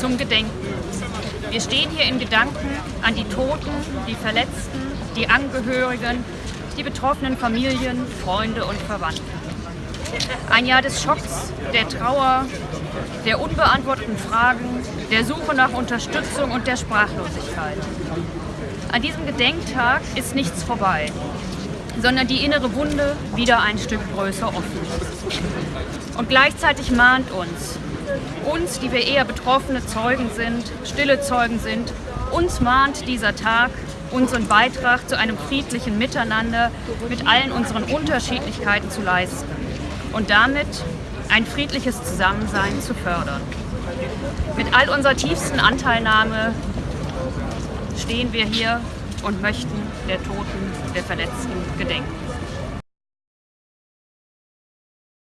zum Gedenken. Wir stehen hier in Gedanken an die Toten, die Verletzten, die Angehörigen, die betroffenen Familien, Freunde und Verwandten. Ein Jahr des Schocks, der Trauer, der unbeantworteten Fragen, der Suche nach Unterstützung und der Sprachlosigkeit. An diesem Gedenktag ist nichts vorbei, sondern die innere Wunde wieder ein Stück größer offen. Und gleichzeitig mahnt uns, uns, die wir eher betroffene Zeugen sind, stille Zeugen sind, uns mahnt dieser Tag, unseren Beitrag zu einem friedlichen Miteinander mit allen unseren Unterschiedlichkeiten zu leisten und damit ein friedliches Zusammensein zu fördern. Mit all unserer tiefsten Anteilnahme stehen wir hier und möchten der Toten, der Verletzten gedenken.